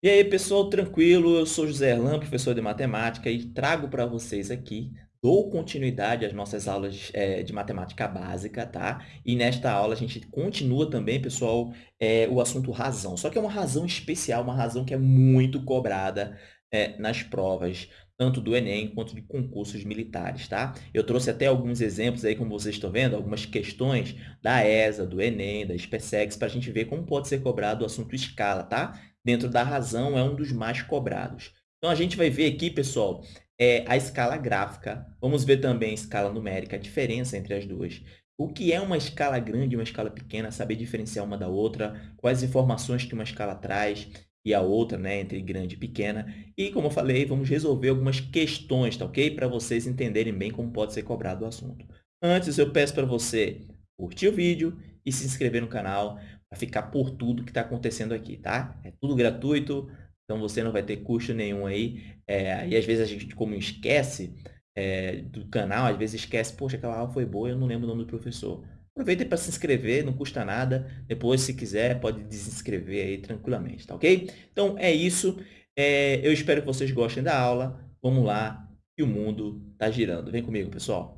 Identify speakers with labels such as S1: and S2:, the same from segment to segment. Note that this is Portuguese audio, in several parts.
S1: E aí, pessoal, tranquilo? Eu sou José Erlan, professor de matemática, e trago para vocês aqui, dou continuidade às nossas aulas é, de matemática básica, tá? E nesta aula a gente continua também, pessoal, é, o assunto razão. Só que é uma razão especial, uma razão que é muito cobrada é, nas provas, tanto do Enem quanto de concursos militares, tá? Eu trouxe até alguns exemplos aí, como vocês estão vendo, algumas questões da ESA, do Enem, da SpaceX, para a gente ver como pode ser cobrado o assunto escala, tá? Dentro da razão, é um dos mais cobrados. Então, a gente vai ver aqui, pessoal, é, a escala gráfica. Vamos ver também a escala numérica, a diferença entre as duas. O que é uma escala grande e uma escala pequena, saber diferenciar uma da outra, quais informações que uma escala traz e a outra, né, entre grande e pequena. E, como eu falei, vamos resolver algumas questões, tá ok? Para vocês entenderem bem como pode ser cobrado o assunto. Antes, eu peço para você curtir o vídeo e se inscrever no canal para ficar por tudo que está acontecendo aqui, tá? É tudo gratuito, então você não vai ter custo nenhum aí. É, e às vezes a gente, como esquece é, do canal, às vezes esquece, poxa, aquela aula foi boa, eu não lembro o nome do professor. Aproveita para se inscrever, não custa nada. Depois, se quiser, pode desinscrever aí tranquilamente, tá ok? Então, é isso. É, eu espero que vocês gostem da aula. Vamos lá, que o mundo está girando. Vem comigo, pessoal.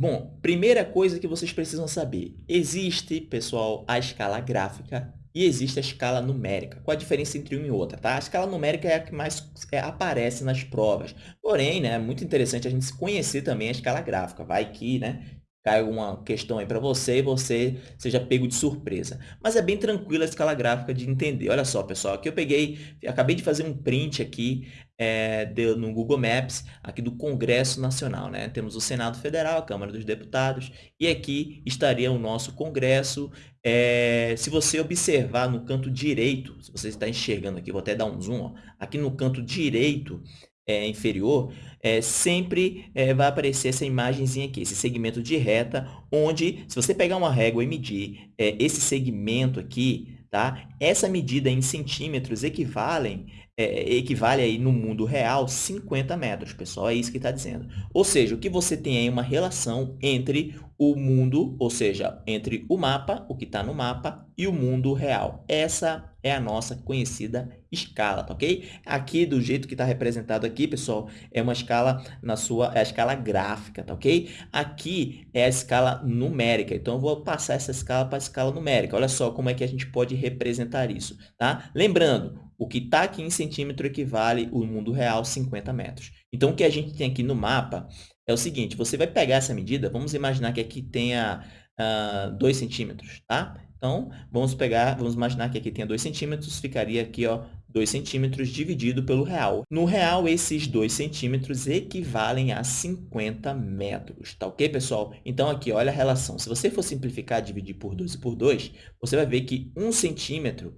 S1: Bom, primeira coisa que vocês precisam saber. Existe, pessoal, a escala gráfica e existe a escala numérica. Qual a diferença entre uma e outra? Tá? A escala numérica é a que mais é, aparece nas provas. Porém, né, é muito interessante a gente conhecer também a escala gráfica. Vai que né, cai alguma questão aí para você e você seja pego de surpresa. Mas é bem tranquila a escala gráfica de entender. Olha só, pessoal, aqui eu peguei, acabei de fazer um print aqui é, de, no Google Maps, aqui do Congresso Nacional. Né? Temos o Senado Federal, a Câmara dos Deputados, e aqui estaria o nosso Congresso. É, se você observar no canto direito, se você está enxergando aqui, vou até dar um zoom, ó, aqui no canto direito, é, inferior, é, sempre é, vai aparecer essa imagenzinha aqui, esse segmento de reta, onde, se você pegar uma régua e medir é, esse segmento aqui, tá? essa medida em centímetros equivalem é, equivale aí no mundo real 50 metros, pessoal, é isso que está dizendo. Ou seja, o que você tem aí é uma relação entre o mundo, ou seja, entre o mapa, o que está no mapa, e o mundo real. Essa é a nossa conhecida escala, tá ok? Aqui, do jeito que está representado aqui, pessoal, é uma escala na sua, é a escala gráfica, tá ok? Aqui é a escala numérica, então eu vou passar essa escala para a escala numérica. Olha só como é que a gente pode representar isso, tá? Lembrando, o que está aqui em centímetro equivale o mundo real 50 metros. Então, o que a gente tem aqui no mapa é o seguinte, você vai pegar essa medida, vamos imaginar que aqui tenha uh, 2 centímetros, tá? Então, vamos pegar, vamos imaginar que aqui tenha 2 centímetros, ficaria aqui, ó, 2 centímetros dividido pelo real. No real, esses 2 centímetros equivalem a 50 metros, tá ok, pessoal? Então, aqui, olha a relação. Se você for simplificar, dividir por 2 e por 2, você vai ver que 1 centímetro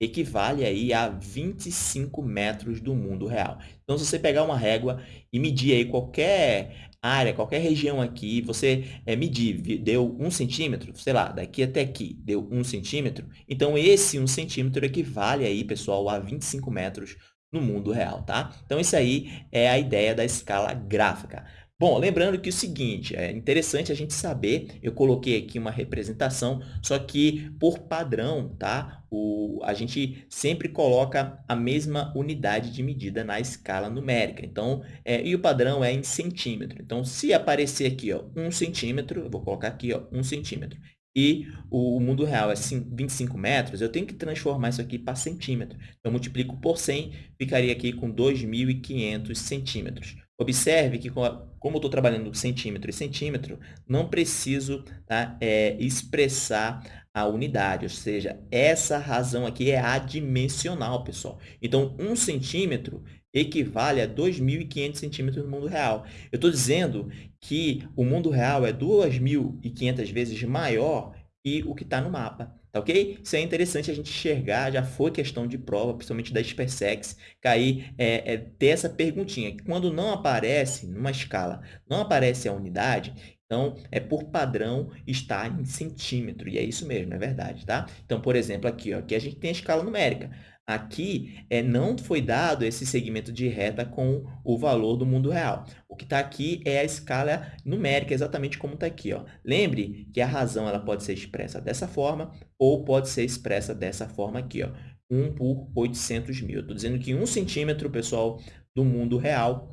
S1: equivale aí a 25 metros do mundo real. Então, se você pegar uma régua e medir aí qualquer área, qualquer região aqui, você é, medir, deu um centímetro, sei lá, daqui até aqui, deu um centímetro, então esse um centímetro equivale aí, pessoal, a 25 metros no mundo real, tá? Então, isso aí é a ideia da escala gráfica. Bom, lembrando que é o seguinte, é interessante a gente saber, eu coloquei aqui uma representação, só que por padrão, tá? O, a gente sempre coloca a mesma unidade de medida na escala numérica. Então, é, e o padrão é em centímetro. Então, se aparecer aqui, ó, um centímetro, eu vou colocar aqui, ó, um centímetro, e o mundo real é 25 metros, eu tenho que transformar isso aqui para centímetro. Eu multiplico por 100, ficaria aqui com 2.500 centímetros. Observe que, como eu estou trabalhando centímetro e centímetro, não preciso tá, é, expressar a unidade, ou seja, essa razão aqui é adimensional, pessoal. Então, um centímetro equivale a 2.500 centímetros no mundo real. Eu estou dizendo que o mundo real é 2.500 vezes maior que o que está no mapa. Tá ok? Isso é interessante a gente enxergar, já foi questão de prova, principalmente da SpaceX, cair, é, é, ter essa perguntinha. Quando não aparece, numa escala, não aparece a unidade, Então, é por padrão está em centímetro, e é isso mesmo, é verdade, tá? Então, por exemplo, aqui, ó, aqui a gente tem a escala numérica. Aqui é, não foi dado esse segmento de reta com o valor do mundo real. O que está aqui é a escala numérica, exatamente como está aqui. Ó. Lembre que a razão ela pode ser expressa dessa forma ou pode ser expressa dessa forma aqui. Ó. 1 por 800 mil. Estou dizendo que 1 centímetro, pessoal, do mundo real,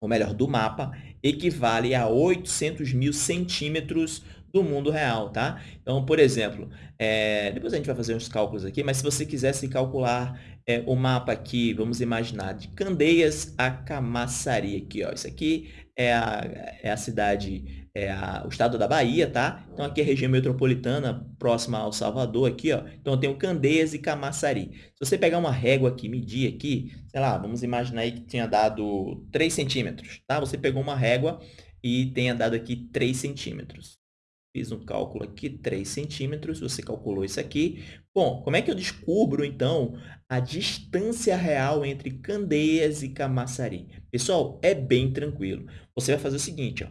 S1: ou melhor, do mapa, equivale a 800 mil centímetros do mundo real, tá? Então, por exemplo, é, depois a gente vai fazer uns cálculos aqui, mas se você quisesse calcular é, o mapa aqui, vamos imaginar, de Candeias a Camaçari, aqui, ó, isso aqui é a, é a cidade, é a, o estado da Bahia, tá? Então, aqui é a região metropolitana, próxima ao Salvador, aqui, ó. Então, eu tenho Candeias e Camaçari. Se você pegar uma régua aqui, medir aqui, sei lá, vamos imaginar aí que tinha dado 3 centímetros, tá? Você pegou uma régua e tenha dado aqui 3 centímetros. Fiz um cálculo aqui, 3 centímetros, você calculou isso aqui. Bom, como é que eu descubro, então, a distância real entre Candeias e Camaçari? Pessoal, é bem tranquilo. Você vai fazer o seguinte, ó.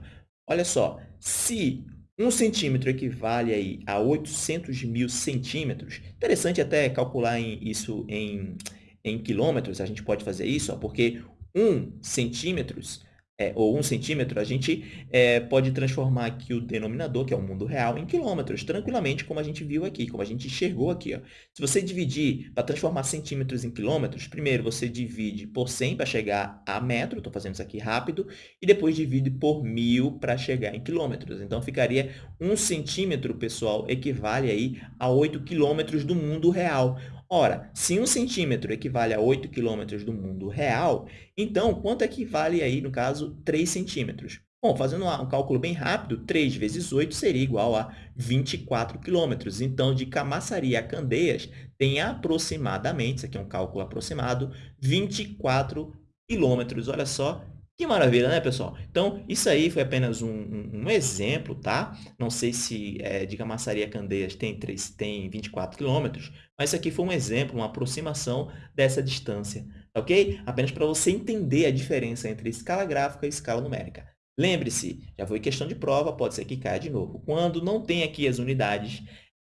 S1: olha só, se 1 centímetro equivale aí a 800 mil centímetros, interessante até calcular em, isso em, em quilômetros, a gente pode fazer isso, ó, porque 1 centímetros é, ou um centímetro, a gente é, pode transformar aqui o denominador, que é o mundo real, em quilômetros, tranquilamente, como a gente viu aqui, como a gente enxergou aqui. Ó. Se você dividir, para transformar centímetros em quilômetros, primeiro você divide por 100 para chegar a metro, estou fazendo isso aqui rápido, e depois divide por mil para chegar em quilômetros. Então, ficaria um centímetro, pessoal, equivale aí a 8 quilômetros do mundo real. Ora, se 1 centímetro equivale a 8 quilômetros do mundo real, então, quanto equivale aí, no caso, 3 centímetros? Bom, fazendo um cálculo bem rápido, 3 vezes 8 seria igual a 24 quilômetros. Então, de Camaçari a Candeias, tem aproximadamente, isso aqui é um cálculo aproximado, 24 quilômetros. Olha só que maravilha, né, pessoal? Então, isso aí foi apenas um, um, um exemplo, tá? Não sei se é, de Camaçari a Candeias tem, 3, tem 24 quilômetros, mas isso aqui foi um exemplo, uma aproximação dessa distância, tá ok? Apenas para você entender a diferença entre escala gráfica e escala numérica. Lembre-se, já foi questão de prova, pode ser que caia de novo. Quando não tem aqui as unidades,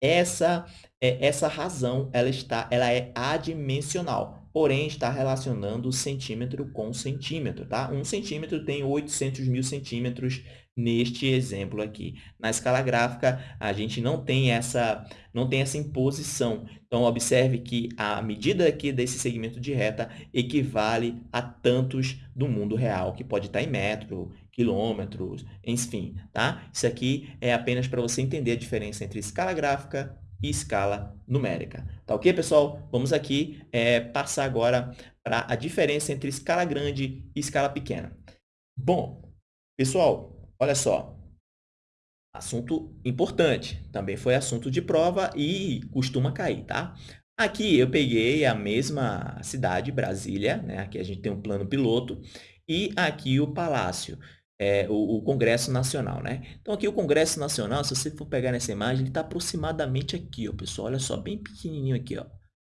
S1: essa, é, essa razão ela, está, ela é adimensional porém está relacionando o centímetro com centímetro, tá? Um centímetro tem 800 mil centímetros neste exemplo aqui. Na escala gráfica, a gente não tem essa, não tem essa imposição. Então, observe que a medida aqui desse segmento de reta equivale a tantos do mundo real, que pode estar em metro, quilômetros, enfim, tá? Isso aqui é apenas para você entender a diferença entre escala gráfica e escala numérica. Tá ok, pessoal? Vamos aqui é, passar agora para a diferença entre escala grande e escala pequena. Bom, pessoal, olha só. Assunto importante. Também foi assunto de prova e costuma cair, tá? Aqui eu peguei a mesma cidade, Brasília, né? Aqui a gente tem um plano piloto, e aqui o Palácio é, o, o, Congresso Nacional, né? Então, aqui o Congresso Nacional, se você for pegar nessa imagem, ele está aproximadamente aqui, ó, pessoal. Olha só, bem pequenininho aqui, ó.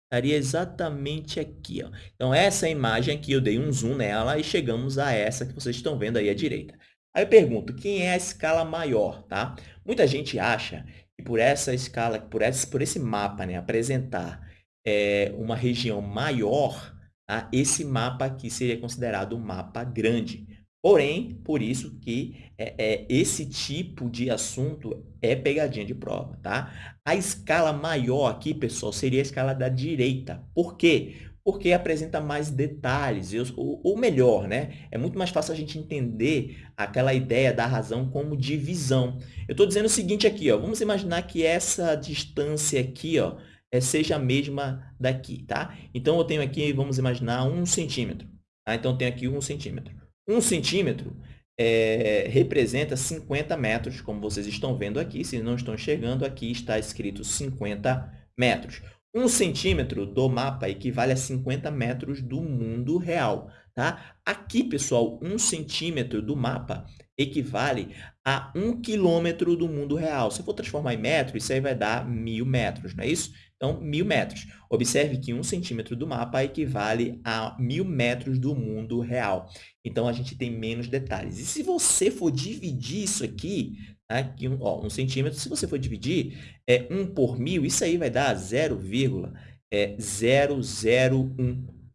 S1: Estaria exatamente aqui, ó. Então, essa imagem aqui, eu dei um zoom nela e chegamos a essa que vocês estão vendo aí à direita. Aí eu pergunto, quem é a escala maior, tá? Muita gente acha que por essa escala, por esse, por esse mapa, né, apresentar é, uma região maior, tá? esse mapa aqui seria considerado um mapa grande. Porém, por isso que é, é, esse tipo de assunto é pegadinha de prova, tá? A escala maior aqui, pessoal, seria a escala da direita. Por quê? Porque apresenta mais detalhes, ou, ou melhor, né? É muito mais fácil a gente entender aquela ideia da razão como divisão. Eu estou dizendo o seguinte aqui, ó, vamos imaginar que essa distância aqui, ó, é, seja a mesma daqui, tá? Então, eu tenho aqui, vamos imaginar, um centímetro. Tá? Então, eu tenho aqui um centímetro. Um centímetro é, representa 50 metros, como vocês estão vendo aqui. Se não estão enxergando, aqui está escrito 50 metros. Um centímetro do mapa equivale a 50 metros do mundo real. Tá? Aqui, pessoal, um centímetro do mapa equivale a um quilômetro do mundo real. Se eu for transformar em metro, isso aí vai dar mil metros, não é isso? Então, mil metros. Observe que um centímetro do mapa equivale a mil metros do mundo real. Então, a gente tem menos detalhes. E se você for dividir isso aqui, aqui um, ó, um centímetro, se você for dividir é, 1 por mil, isso aí vai dar 0,001. É,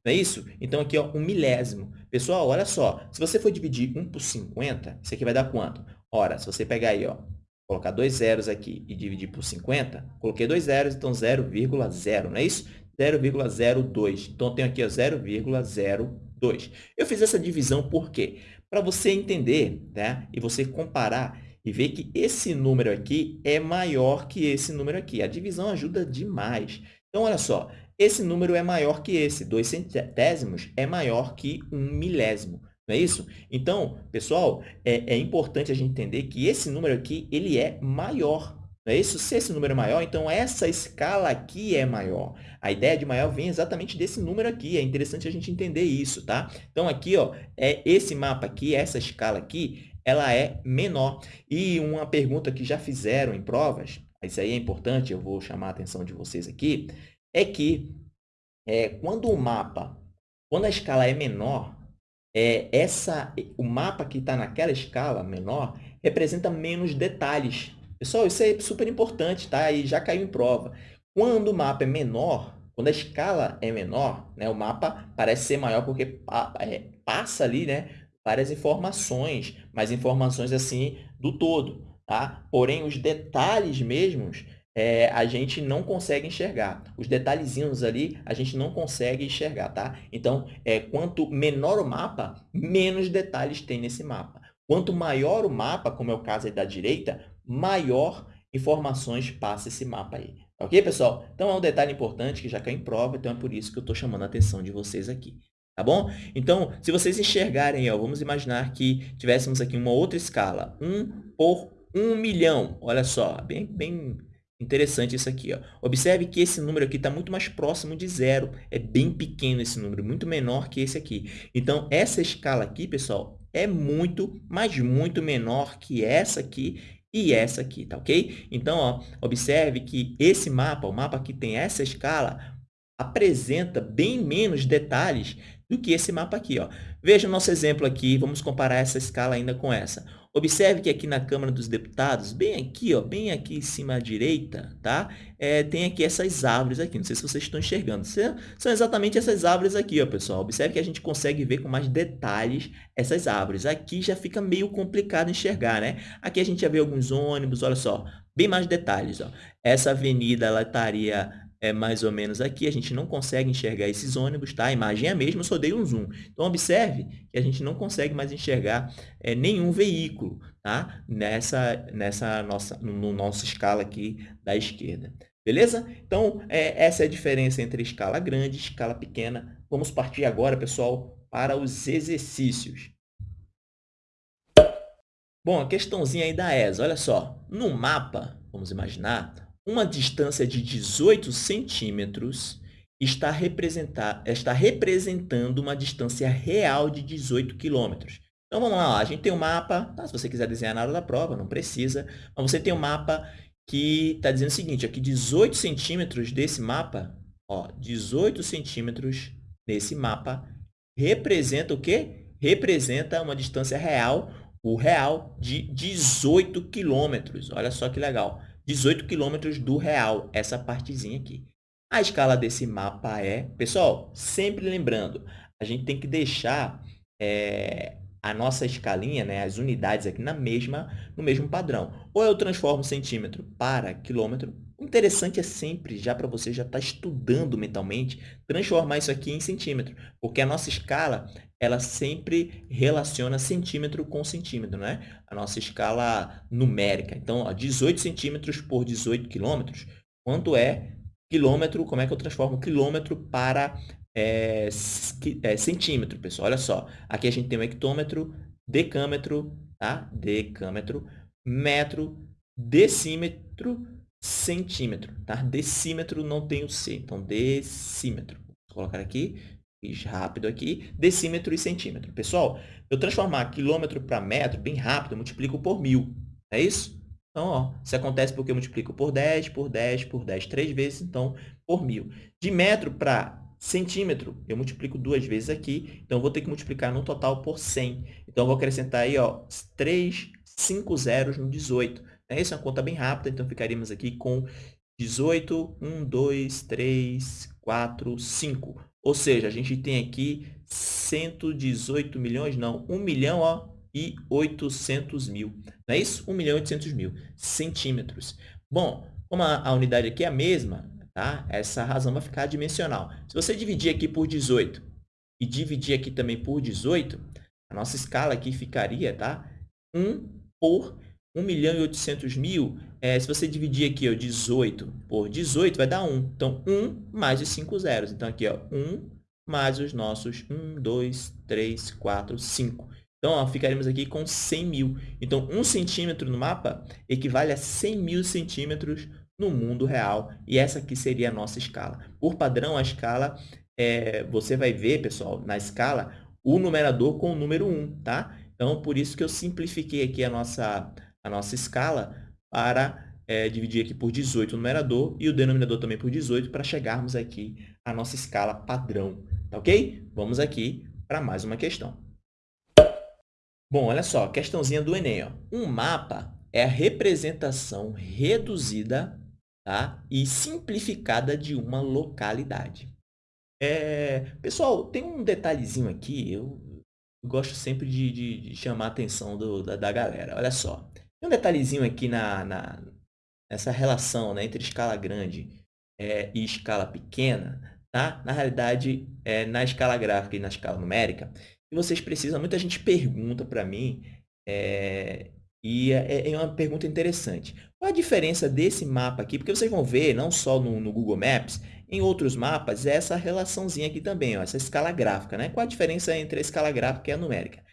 S1: não é isso? Então, aqui, ó, um milésimo. Pessoal, olha só. Se você for dividir 1 por 50, isso aqui vai dar quanto? Ora, se você pegar aí, ó, colocar dois zeros aqui e dividir por 50, coloquei dois zeros, então 0,0, não é isso? 0,02. Então, tenho aqui 0,02. Eu fiz essa divisão por quê? Para você entender né? e você comparar e ver que esse número aqui é maior que esse número aqui. A divisão ajuda demais. Então, olha só, esse número é maior que esse. 2 centésimos é maior que um milésimo. Não é isso? Então, pessoal, é, é importante a gente entender que esse número aqui ele é maior. Não é isso? Se esse número é maior, então essa escala aqui é maior. A ideia de maior vem exatamente desse número aqui. É interessante a gente entender isso, tá? Então, aqui, ó, é esse mapa aqui, essa escala aqui, ela é menor. E uma pergunta que já fizeram em provas, isso aí é importante, eu vou chamar a atenção de vocês aqui, é que é, quando o mapa, quando a escala é menor, é, essa, o mapa que está naquela escala menor representa menos detalhes. Pessoal, isso é super importante, tá? E já caiu em prova. Quando o mapa é menor, quando a escala é menor, né, o mapa parece ser maior porque é, passa ali né, várias informações, mas informações assim do todo. Tá? Porém, os detalhes mesmos é, a gente não consegue enxergar. Os detalhezinhos ali, a gente não consegue enxergar, tá? Então, é, quanto menor o mapa, menos detalhes tem nesse mapa. Quanto maior o mapa, como é o caso aí da direita, maior informações passa esse mapa aí. Ok, pessoal? Então, é um detalhe importante que já cai em prova, então é por isso que eu estou chamando a atenção de vocês aqui. Tá bom? Então, se vocês enxergarem, ó, vamos imaginar que tivéssemos aqui uma outra escala. 1 por 1 milhão. Olha só, bem, bem Interessante isso aqui. Ó. Observe que esse número aqui está muito mais próximo de zero. É bem pequeno esse número, muito menor que esse aqui. Então, essa escala aqui, pessoal, é muito, mas muito menor que essa aqui e essa aqui, tá ok? Então, ó, observe que esse mapa, o mapa que tem essa escala, apresenta bem menos detalhes do que esse mapa aqui. Ó. Veja o nosso exemplo aqui, vamos comparar essa escala ainda com essa. Observe que aqui na Câmara dos Deputados, bem aqui, ó, bem aqui em cima à direita, tá? É, tem aqui essas árvores aqui, não sei se vocês estão enxergando. São exatamente essas árvores aqui, ó, pessoal. Observe que a gente consegue ver com mais detalhes essas árvores. Aqui já fica meio complicado enxergar, né? Aqui a gente já vê alguns ônibus, olha só, bem mais detalhes, ó. Essa avenida, ela estaria é mais ou menos aqui, a gente não consegue enxergar esses ônibus, tá? A imagem é a mesma, eu só dei um zoom. Então, observe que a gente não consegue mais enxergar é, nenhum veículo, tá? Nessa, nessa nossa, no nosso escala aqui da esquerda. Beleza? Então, é, essa é a diferença entre escala grande e escala pequena. Vamos partir agora, pessoal, para os exercícios. Bom, a questãozinha aí da ESA, olha só. No mapa, vamos imaginar, uma distância de 18 centímetros está, está representando uma distância real de 18 quilômetros. Então, vamos lá, a gente tem um mapa, tá? se você quiser desenhar na hora da prova, não precisa, mas você tem um mapa que está dizendo o seguinte, aqui 18 centímetros desse mapa, ó, 18 centímetros desse mapa representa o quê? Representa uma distância real, o real, de 18 quilômetros. Olha só que legal. 18 quilômetros do real, essa partezinha aqui. A escala desse mapa é... Pessoal, sempre lembrando, a gente tem que deixar é, a nossa escalinha, né, as unidades aqui na mesma, no mesmo padrão. Ou eu transformo centímetro para quilômetro. O interessante é sempre, já para você já estar tá estudando mentalmente, transformar isso aqui em centímetro. Porque a nossa escala ela sempre relaciona centímetro com centímetro, né? A nossa escala numérica. Então, ó, 18 centímetros por 18 quilômetros, quanto é quilômetro, como é que eu transformo quilômetro para é, é, centímetro, pessoal? Olha só, aqui a gente tem um hectômetro, decâmetro, tá? Decâmetro, metro, decímetro, centímetro, tá? Decímetro não tem o C, então decímetro. Vou colocar aqui, fiz rápido aqui, decímetro e centímetro. Pessoal, eu transformar quilômetro para metro bem rápido, eu multiplico por mil, é isso? Então, ó, isso acontece porque eu multiplico por 10, por 10, por 10, três vezes, então, por mil. De metro para centímetro, eu multiplico duas vezes aqui, então, vou ter que multiplicar no total por 100. Então, eu vou acrescentar aí, ó, 3, 5 zeros no 18. Essa é uma conta bem rápida, então, ficaríamos aqui com 18, 1, 2, 3, 4, 5. Ou seja, a gente tem aqui 118 milhões, não, 1 milhão ó, e 800 mil. Não é isso? 1 milhão e 800 mil centímetros. Bom, como a, a unidade aqui é a mesma, tá? essa razão vai ficar dimensional. Se você dividir aqui por 18 e dividir aqui também por 18, a nossa escala aqui ficaria tá? 1 por 1 milhão e 800 mil, é, se você dividir aqui ó, 18 por 18, vai dar 1. Então, 1 mais os 5 zeros. Então, aqui, ó, 1 mais os nossos 1, 2, 3, 4, 5. Então, ó, ficaremos aqui com 100 mil. Então, 1 centímetro no mapa equivale a 100 mil centímetros no mundo real. E essa aqui seria a nossa escala. Por padrão, a escala, é, você vai ver, pessoal, na escala, o numerador com o número 1, tá? Então, por isso que eu simplifiquei aqui a nossa a nossa escala para é, dividir aqui por 18 o numerador e o denominador também por 18 para chegarmos aqui à nossa escala padrão. Tá ok? Vamos aqui para mais uma questão. Bom, olha só, questãozinha do Enem. Ó. Um mapa é a representação reduzida tá? e simplificada de uma localidade. É, pessoal, tem um detalhezinho aqui, eu gosto sempre de, de, de chamar a atenção do, da, da galera. Olha só, tem um detalhezinho aqui na, na, nessa relação né, entre escala grande é, e escala pequena, tá? Na realidade, é, na escala gráfica e na escala numérica, e vocês precisam, muita gente pergunta para mim, é, e é, é, uma pergunta interessante. Qual a diferença desse mapa aqui? Porque vocês vão ver, não só no, no Google Maps, em outros mapas, é essa relaçãozinha aqui também, ó, essa escala gráfica. Né? Qual a diferença entre a escala gráfica e a numérica?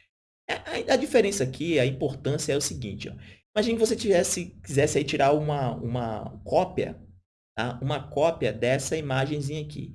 S1: A, a, a diferença aqui, a importância é o seguinte, ó, Imagine que você tivesse, quisesse aí tirar uma, uma cópia, tá? uma cópia dessa imagenzinha aqui.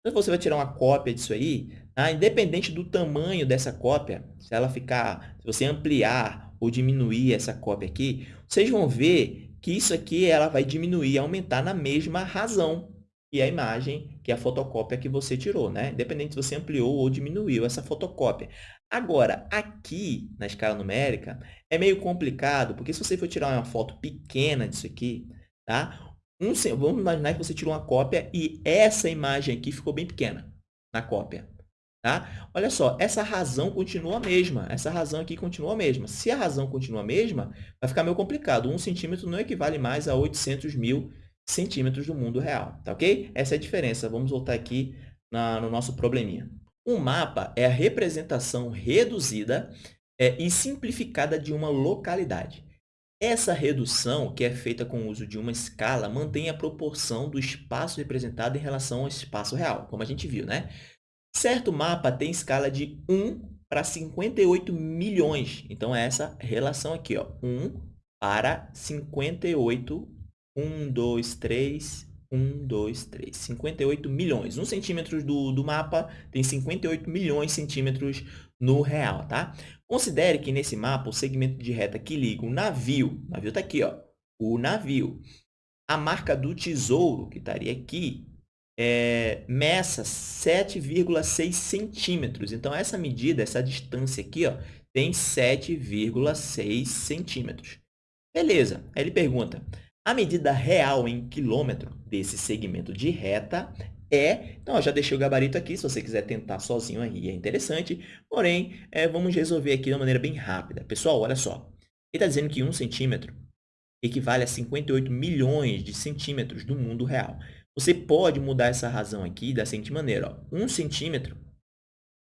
S1: Então, você vai tirar uma cópia disso aí, tá? independente do tamanho dessa cópia, se ela ficar, se você ampliar ou diminuir essa cópia aqui, vocês vão ver que isso aqui ela vai diminuir, aumentar na mesma razão que a imagem, que a fotocópia que você tirou, né? Independente se você ampliou ou diminuiu essa fotocópia. Agora, aqui na escala numérica, é meio complicado, porque se você for tirar uma foto pequena disso aqui, tá? Um, vamos imaginar que você tirou uma cópia e essa imagem aqui ficou bem pequena na cópia. Tá? Olha só, essa razão continua a mesma. Essa razão aqui continua a mesma. Se a razão continua a mesma, vai ficar meio complicado. Um centímetro não equivale mais a 800 mil centímetros do mundo real. Tá ok? Essa é a diferença. Vamos voltar aqui na, no nosso probleminha. Um mapa é a representação reduzida é, e simplificada de uma localidade. Essa redução, que é feita com o uso de uma escala, mantém a proporção do espaço representado em relação ao espaço real, como a gente viu, né? Certo mapa tem escala de 1 para 58 milhões. Então, é essa relação aqui, ó, 1 para 58, 1, 2, 3, 1, 2, 3. 58 milhões. Um centímetro do, do mapa tem 58 milhões de centímetros no real, tá? Considere que nesse mapa, o segmento de reta que liga o navio, o navio está aqui, ó, o navio, a marca do tesouro, que estaria aqui, é, meça 7,6 centímetros. Então, essa medida, essa distância aqui, ó, tem 7,6 centímetros. Beleza. Aí ele pergunta, a medida real em quilômetro desse segmento de reta é... Então, já deixei o gabarito aqui, se você quiser tentar sozinho aí, é interessante. Porém, é, vamos resolver aqui de uma maneira bem rápida. Pessoal, olha só. Ele está dizendo que 1 centímetro equivale a 58 milhões de centímetros do mundo real. Você pode mudar essa razão aqui da seguinte maneira. Ó. 1 centímetro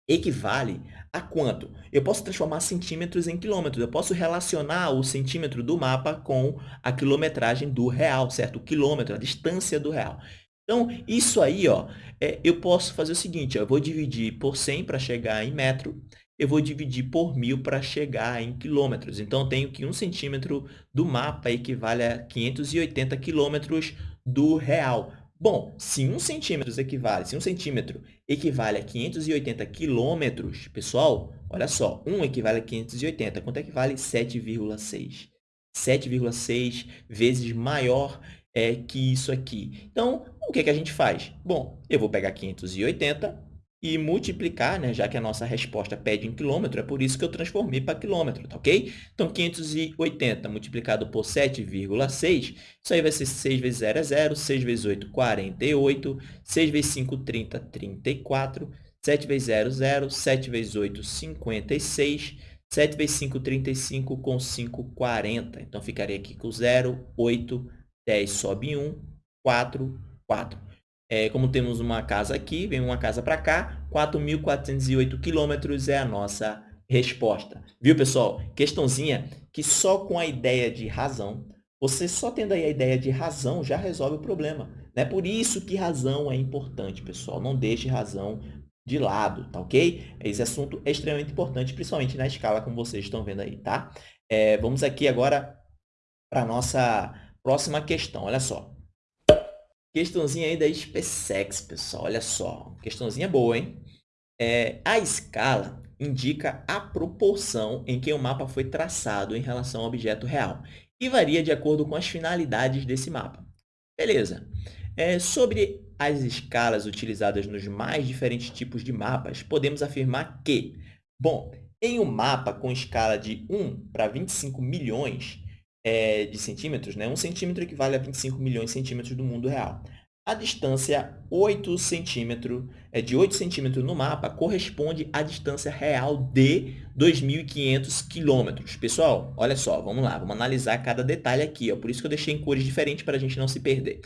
S1: equivale a quanto? Eu posso transformar centímetros em quilômetros. Eu posso relacionar o centímetro do mapa com a quilometragem do real, certo? O quilômetro, a distância do real. Então, isso aí, ó, é, eu posso fazer o seguinte, ó, eu vou dividir por 100 para chegar em metro. eu vou dividir por mil para chegar em quilômetros. Então, eu tenho que 1 centímetro do mapa equivale a 580 quilômetros do real. Bom, se 1 centímetro equivale, se 1 centímetro equivale a 580 quilômetros, pessoal, olha só, 1 equivale a 580, quanto equivale? 7,6. 7,6 vezes maior é, que isso aqui. Então, o que, que a gente faz? Bom, eu vou pegar 580 e multiplicar, né, já que a nossa resposta pede em quilômetro, é por isso que eu transformei para quilômetro, tá ok? Então, 580 multiplicado por 7,6, isso aí vai ser 6 vezes 0 é 0, 6 vezes 8, 48, 6 vezes 5, 30, 34, 7 vezes 0, 0, 7 vezes 8, 56, 7 vezes 5, 35, com 5, 40. Então, ficaria aqui com 0, 8, 10 sobe 1, 4, 4. É, como temos uma casa aqui, vem uma casa para cá, 4.408 quilômetros é a nossa resposta. Viu, pessoal? Questãozinha que só com a ideia de razão, você só tendo aí a ideia de razão já resolve o problema. É por isso que razão é importante, pessoal. Não deixe razão de lado, tá ok? Esse assunto é extremamente importante, principalmente na escala como vocês estão vendo aí, tá? É, vamos aqui agora para a nossa próxima questão. Olha só. Questãozinha aí da SpaceX, pessoal. Olha só. Questãozinha boa, hein? É, a escala indica a proporção em que o mapa foi traçado em relação ao objeto real e varia de acordo com as finalidades desse mapa. Beleza. É, sobre as escalas utilizadas nos mais diferentes tipos de mapas, podemos afirmar que, bom, em um mapa com escala de 1 para 25 milhões, é, de centímetros, né? 1 centímetro equivale a 25 milhões de centímetros do mundo real. A distância 8 centímetro, é, de 8 centímetros no mapa corresponde à distância real de 2.500 quilômetros. Pessoal, olha só, vamos lá, vamos analisar cada detalhe aqui. Ó, por isso que eu deixei em cores diferentes para a gente não se perder.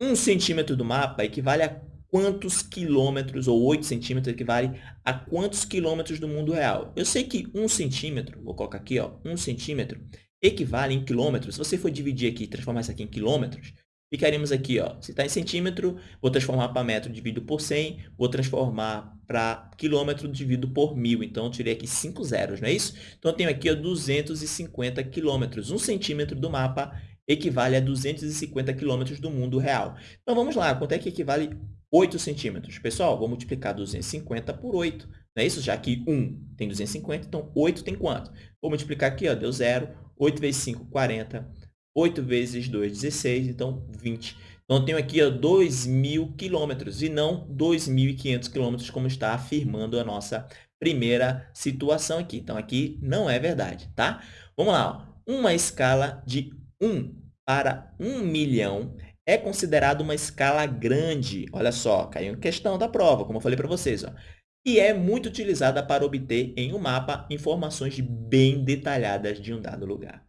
S1: 1 centímetro do mapa equivale a quantos quilômetros, ou 8 centímetros equivale a quantos quilômetros do mundo real. Eu sei que 1 centímetro, vou colocar aqui, ó, 1 centímetro, equivale em quilômetros. Se você for dividir aqui transformar isso aqui em quilômetros, ficaríamos aqui, ó, se está em centímetro, vou transformar para metro dividido por 100, vou transformar para quilômetro dividido por mil. Então, eu tirei aqui 5 zeros, não é isso? Então, eu tenho aqui ó, 250 quilômetros. Um centímetro do mapa equivale a 250 quilômetros do mundo real. Então, vamos lá. Quanto é que equivale 8 centímetros? Pessoal, vou multiplicar 250 por 8. Não é isso? Já que 1 tem 250, então 8 tem quanto? Vou multiplicar aqui, ó, deu 0. 8 vezes 5, 40. 8 vezes 2, 16. Então, 20. Então, eu tenho aqui 2.000 quilômetros e não 2.500 quilômetros, como está afirmando a nossa primeira situação aqui. Então, aqui não é verdade, tá? Vamos lá. Ó. Uma escala de 1 para 1 milhão é considerada uma escala grande. Olha só, caiu em questão da prova, como eu falei para vocês. Ó e é muito utilizada para obter em um mapa informações bem detalhadas de um dado lugar.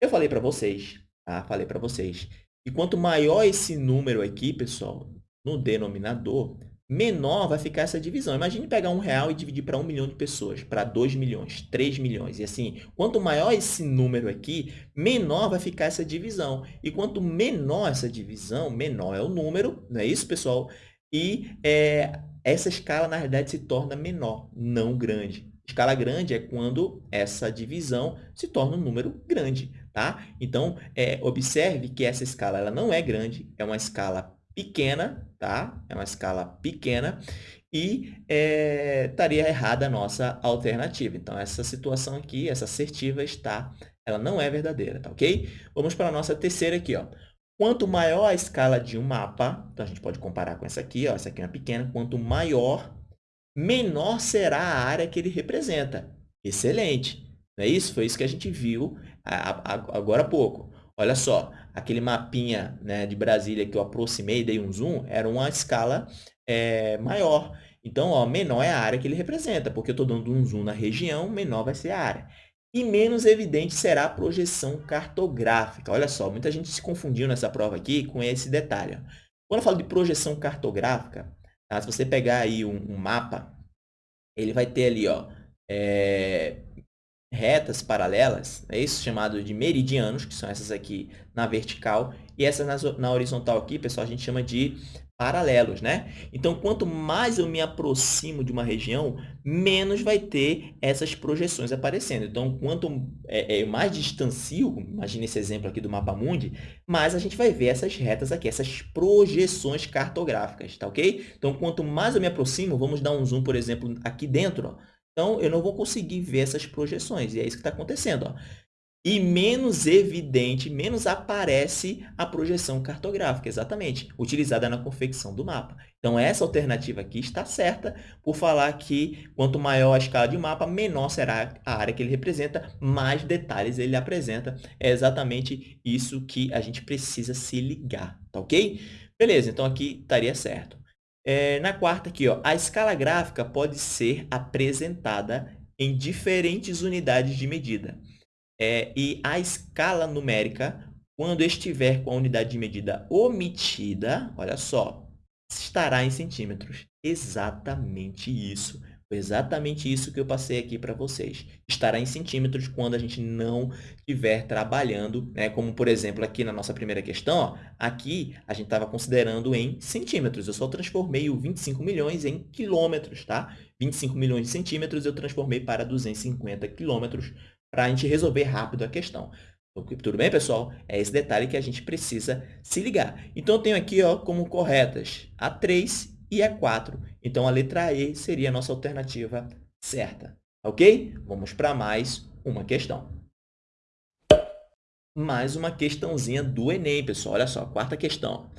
S1: Eu falei para vocês, tá? Falei para vocês. E quanto maior esse número aqui, pessoal, no denominador, menor vai ficar essa divisão. Imagine pegar um real e dividir para um milhão de pessoas, para 2 milhões, 3 milhões. E assim, quanto maior esse número aqui, menor vai ficar essa divisão. E quanto menor essa divisão, menor é o número, não é isso, pessoal? E é, essa escala, na verdade, se torna menor, não grande. Escala grande é quando essa divisão se torna um número grande, tá? Então, é, observe que essa escala ela não é grande, é uma escala pequena, tá? É uma escala pequena e é, estaria errada a nossa alternativa. Então, essa situação aqui, essa assertiva está, ela não é verdadeira, tá ok? Vamos para a nossa terceira aqui, ó. Quanto maior a escala de um mapa, então a gente pode comparar com essa aqui, ó, essa aqui é uma pequena, quanto maior, menor será a área que ele representa. Excelente! Não é isso? Foi isso que a gente viu agora há pouco. Olha só, aquele mapinha né, de Brasília que eu aproximei, dei um zoom, era uma escala é, maior. Então, ó, menor é a área que ele representa, porque eu estou dando um zoom na região, menor vai ser a área e menos evidente será a projeção cartográfica. Olha só, muita gente se confundiu nessa prova aqui com esse detalhe. Quando eu falo de projeção cartográfica, tá? se você pegar aí um, um, mapa, ele vai ter ali ó, é, retas paralelas, é isso chamado de meridianos, que são essas aqui na vertical, e essas na, na horizontal aqui, pessoal, a gente chama de paralelos, né? Então, quanto mais eu me aproximo de uma região, menos vai ter essas projeções aparecendo. Então, quanto é, é, mais distancio, imagine esse exemplo aqui do mapa mundi, mais a gente vai ver essas retas aqui, essas projeções cartográficas, tá ok? Então, quanto mais eu me aproximo, vamos dar um zoom, por exemplo, aqui dentro, ó. Então, eu não vou conseguir ver essas projeções, e é isso que está acontecendo. Ó e menos evidente, menos aparece a projeção cartográfica, exatamente, utilizada na confecção do mapa. Então, essa alternativa aqui está certa por falar que quanto maior a escala de mapa, menor será a área que ele representa, mais detalhes ele apresenta. É exatamente isso que a gente precisa se ligar, tá ok? Beleza, então aqui estaria certo. É, na quarta aqui, ó, a escala gráfica pode ser apresentada em diferentes unidades de medida. É, e a escala numérica, quando estiver com a unidade de medida omitida, olha só, estará em centímetros. Exatamente isso. Foi exatamente isso que eu passei aqui para vocês. Estará em centímetros quando a gente não estiver trabalhando, né? como, por exemplo, aqui na nossa primeira questão, ó, aqui a gente estava considerando em centímetros. Eu só transformei o 25 milhões em quilômetros, tá? 25 milhões de centímetros eu transformei para 250 quilômetros para a gente resolver rápido a questão. Tudo bem, pessoal? É esse detalhe que a gente precisa se ligar. Então, eu tenho aqui ó, como corretas a 3 e a 4. Então, a letra E seria a nossa alternativa certa. Ok? Vamos para mais uma questão. Mais uma questãozinha do Enem, pessoal. Olha só, quarta questão.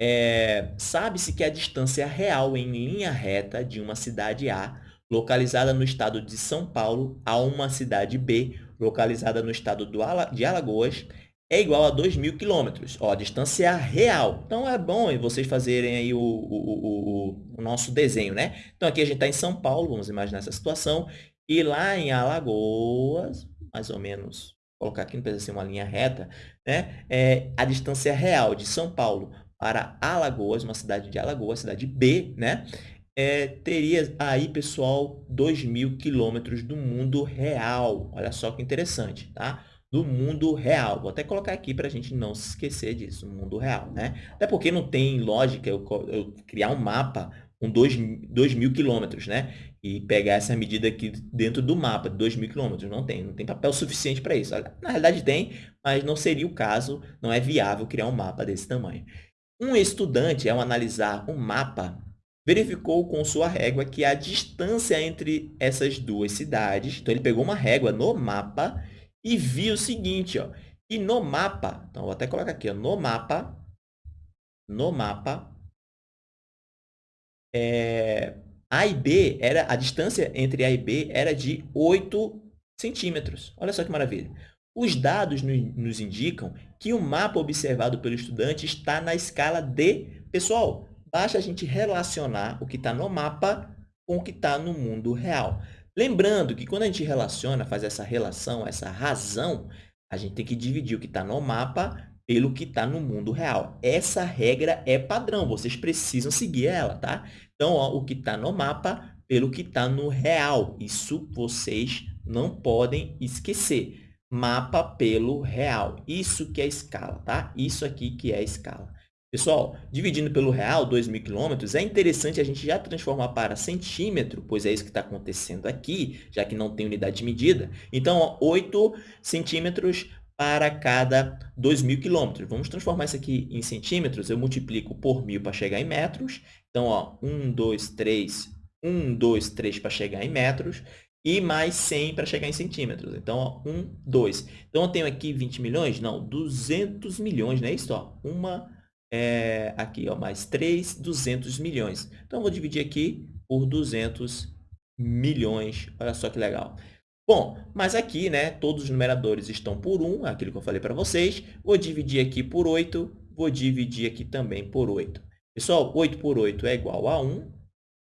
S1: É, Sabe-se que a distância real em linha reta de uma cidade A localizada no estado de São Paulo, a uma cidade B, localizada no estado de Alagoas, é igual a 2.000 quilômetros. a distância real. Então, é bom vocês fazerem aí o, o, o, o nosso desenho, né? Então, aqui a gente está em São Paulo, vamos imaginar essa situação. E lá em Alagoas, mais ou menos, colocar aqui, não precisa ser uma linha reta, né? É a distância real de São Paulo para Alagoas, uma cidade de Alagoas, cidade B, né? É, teria aí, pessoal, 2 mil quilômetros do mundo real. Olha só que interessante, tá? Do mundo real. Vou até colocar aqui para a gente não se esquecer disso, mundo real, né? Até porque não tem lógica eu, eu criar um mapa com 2 mil quilômetros, né? E pegar essa medida aqui dentro do mapa de 2 mil quilômetros. Não tem, não tem papel suficiente para isso. Na realidade tem, mas não seria o caso, não é viável criar um mapa desse tamanho. Um estudante, ao analisar um mapa verificou com sua régua que a distância entre essas duas cidades, então ele pegou uma régua no mapa e viu o seguinte, ó, e no mapa, então vou até colocar aqui, ó, no mapa, no mapa, é, A e B, era, a distância entre A e B era de 8 centímetros. Olha só que maravilha. Os dados nos indicam que o mapa observado pelo estudante está na escala D. Pessoal, basta a gente relacionar o que está no mapa com o que está no mundo real. Lembrando que quando a gente relaciona, faz essa relação, essa razão, a gente tem que dividir o que está no mapa pelo que está no mundo real. Essa regra é padrão, vocês precisam seguir ela, tá? Então, ó, o que está no mapa pelo que está no real. Isso vocês não podem esquecer. Mapa pelo real. Isso que é escala, tá? Isso aqui que é escala. Pessoal, dividindo pelo real, 2.000 quilômetros, é interessante a gente já transformar para centímetro, pois é isso que está acontecendo aqui, já que não tem unidade de medida. Então, ó, 8 centímetros para cada 2.000 quilômetros. Vamos transformar isso aqui em centímetros. Eu multiplico por 1.000 para chegar em metros. Então, ó, 1, 2, 3, 1, 2, 3 para chegar em metros e mais 100 para chegar em centímetros. Então, ó, 1, 2. Então, eu tenho aqui 20 milhões? Não, 200 milhões, não é isso? Ó, uma é, aqui, ó, mais 3, 200 milhões. Então, vou dividir aqui por 200 milhões. Olha só que legal. Bom, mas aqui, né, todos os numeradores estão por 1, aquilo que eu falei para vocês. Vou dividir aqui por 8, vou dividir aqui também por 8. Pessoal, 8 por 8 é igual a 1.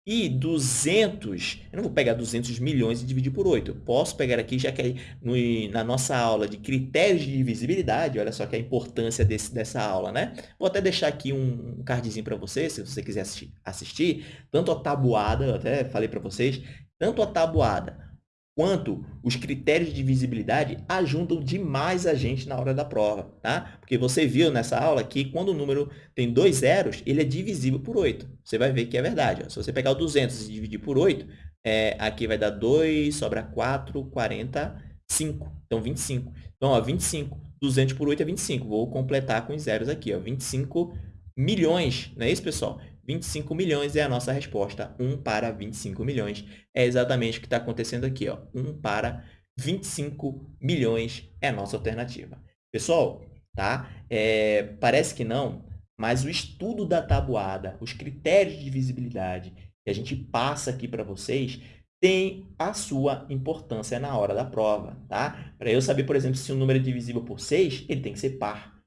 S1: E 200, eu não vou pegar 200 milhões e dividir por 8. Eu posso pegar aqui, já que no, na nossa aula de critérios de divisibilidade, olha só que a importância desse, dessa aula, né? Vou até deixar aqui um, um cardzinho para você, se você quiser assistir, assistir. Tanto a tabuada, eu até falei para vocês, tanto a tabuada quanto os critérios de divisibilidade ajudam demais a gente na hora da prova, tá? Porque você viu nessa aula que quando o número tem dois zeros, ele é divisível por 8. Você vai ver que é verdade. Ó. Se você pegar o 200 e dividir por 8, é, aqui vai dar 2, sobra 4, 45. Então, 25. Então, ó, 25. 200 por 8 é 25. Vou completar com os zeros aqui. Ó, 25 milhões. Não é isso, pessoal? 25 milhões é a nossa resposta. 1 para 25 milhões é exatamente o que está acontecendo aqui. Ó. 1 para 25 milhões é a nossa alternativa. Pessoal, tá? É, parece que não, mas o estudo da tabuada, os critérios de visibilidade que a gente passa aqui para vocês, tem a sua importância na hora da prova. Tá? Para eu saber, por exemplo, se um número é divisível por 6, ele tem que ser par.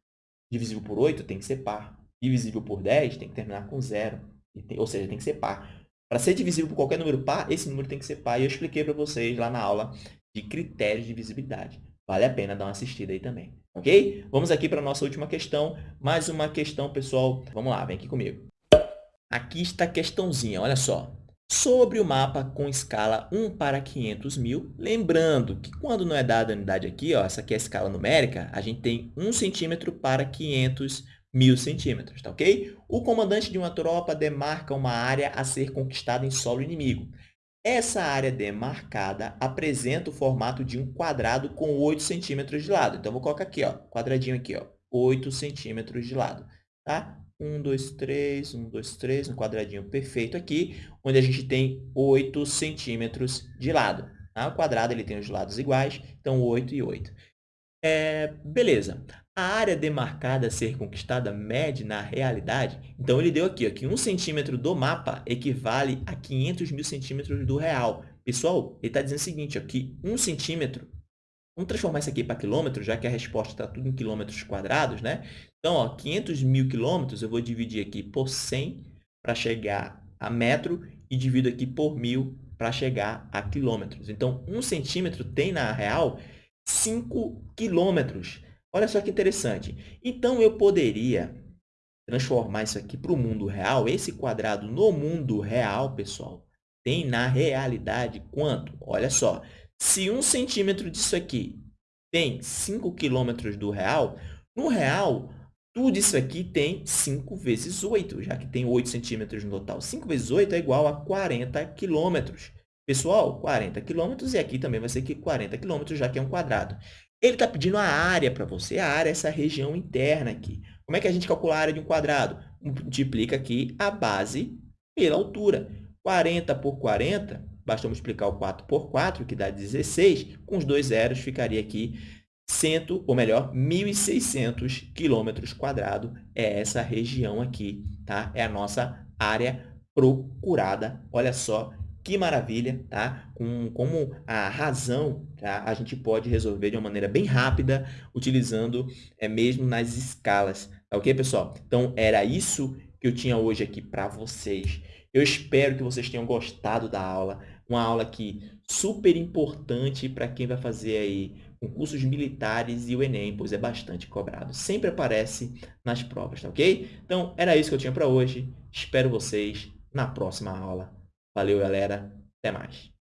S1: Divisível por 8 tem que ser par divisível por 10 tem que terminar com zero. Tem, ou seja, tem que ser par. Para ser divisível por qualquer número par, esse número tem que ser par. E eu expliquei para vocês lá na aula de critérios de divisibilidade. Vale a pena dar uma assistida aí também. Ok? Vamos aqui para a nossa última questão. Mais uma questão, pessoal. Vamos lá, vem aqui comigo. Aqui está a questãozinha, olha só. Sobre o mapa com escala 1 para 500 mil, lembrando que quando não é dada a unidade aqui, ó, essa aqui é a escala numérica, a gente tem 1 centímetro para 500 mil centímetros, tá ok? O comandante de uma tropa demarca uma área a ser conquistada em solo inimigo. Essa área demarcada apresenta o formato de um quadrado com 8 centímetros de lado. Então, vou colocar aqui, ó, quadradinho aqui, ó, 8 centímetros de lado, tá? 1, 2, 3, 1, 2, 3, um quadradinho perfeito aqui, onde a gente tem 8 centímetros de lado. Tá? O quadrado ele tem os lados iguais, então 8 e 8. É, beleza. A área demarcada a ser conquistada mede na realidade? Então, ele deu aqui ó, que 1 centímetro do mapa equivale a 500 mil centímetros do real. Pessoal, ele está dizendo o seguinte, ó, que 1 centímetro, vamos transformar isso aqui para quilômetro, já que a resposta está tudo em quilômetros quadrados, né? Então, ó, 500 mil quilômetros, eu vou dividir aqui por 100 para chegar a metro e divido aqui por mil para chegar a quilômetros. Então, 1 centímetro tem, na real, 5 quilômetros. Olha só que interessante. Então, eu poderia transformar isso aqui para o mundo real. Esse quadrado no mundo real, pessoal, tem na realidade quanto? Olha só, se um centímetro disso aqui tem 5 quilômetros do real, no real, tudo isso aqui tem 5 vezes 8, já que tem 8 centímetros no total. 5 vezes 8 é igual a 40 quilômetros. Pessoal, 40 quilômetros e aqui também vai ser 40 quilômetros, já que é um quadrado. Ele está pedindo a área para você. A área é essa região interna aqui. Como é que a gente calcula a área de um quadrado? Multiplica aqui a base pela altura. 40 por 40, basta multiplicar o 4 por 4, que dá 16. Com os dois zeros, ficaria aqui 100, ou melhor, 1.600 quilômetros quadrados. É essa região aqui, tá? É a nossa área procurada. Olha só que maravilha, tá? Com, como a razão tá? a gente pode resolver de uma maneira bem rápida, utilizando é, mesmo nas escalas. Tá ok, pessoal? Então, era isso que eu tinha hoje aqui para vocês. Eu espero que vocês tenham gostado da aula. Uma aula aqui super importante para quem vai fazer aí concursos militares e o Enem, pois é bastante cobrado. Sempre aparece nas provas, tá ok? Então, era isso que eu tinha para hoje. Espero vocês na próxima aula. Valeu, galera. Até mais.